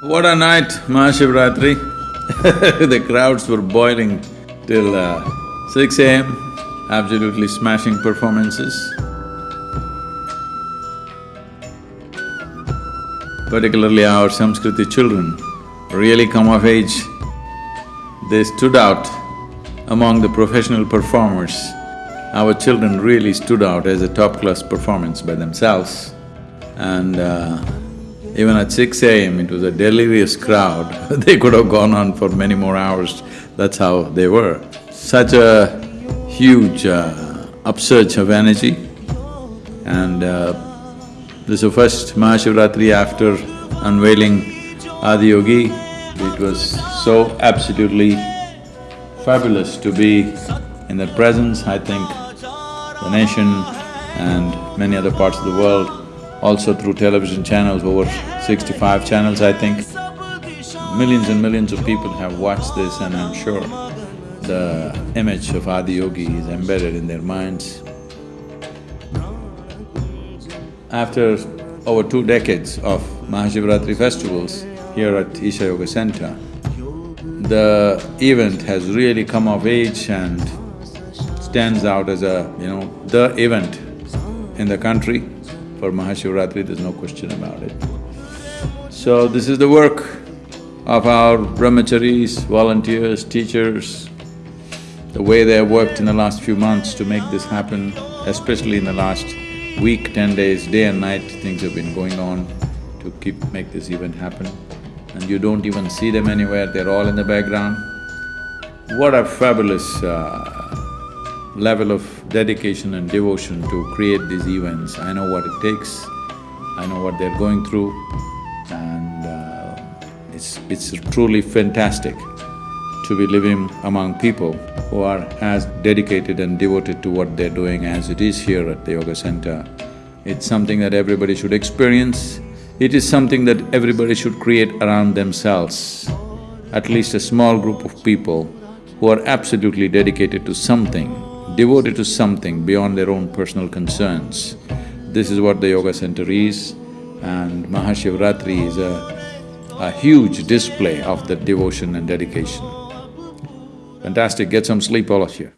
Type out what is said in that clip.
What a night, Mahashivratri The crowds were boiling till uh, six AM, absolutely smashing performances. Particularly our Samskriti children really come of age. They stood out among the professional performers. Our children really stood out as a top-class performance by themselves. And uh, even at six AM, it was a delirious crowd they could have gone on for many more hours, that's how they were. Such a huge uh, upsurge of energy and uh, this is the first Mahashivratri after unveiling Adiyogi. It was so absolutely fabulous to be in their presence. I think the nation and many other parts of the world also through television channels, over sixty-five channels I think. Millions and millions of people have watched this and I'm sure the image of Adiyogi is embedded in their minds. After over two decades of Mahashivratri festivals here at Isha Yoga Center, the event has really come of age and stands out as a, you know, the event in the country. For Mahashivratri, there's no question about it. So this is the work of our brahmacharis, volunteers, teachers, the way they have worked in the last few months to make this happen, especially in the last week, ten days, day and night, things have been going on to keep… make this event happen. And you don't even see them anywhere, they're all in the background. What a fabulous uh, level of dedication and devotion to create these events. I know what it takes, I know what they're going through and uh, it's… it's truly fantastic to be living among people who are as dedicated and devoted to what they're doing as it is here at the Yoga Center. It's something that everybody should experience. It is something that everybody should create around themselves. At least a small group of people who are absolutely dedicated to something devoted to something beyond their own personal concerns. This is what the yoga center is and Mahashivratri is a, a huge display of that devotion and dedication. Fantastic, get some sleep all of you.